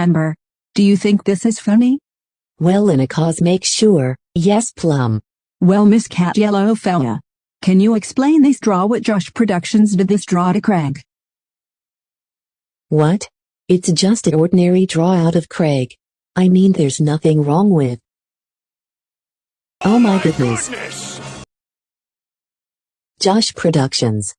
Amber. Do you think this is funny? Well in a cause, make sure, yes plum. Well Miss Cat Yellow Fella. Can you explain this draw what Josh Productions did this draw to Craig? What? It's just an ordinary draw out of Craig. I mean there's nothing wrong with. Oh my goodness. Josh Productions.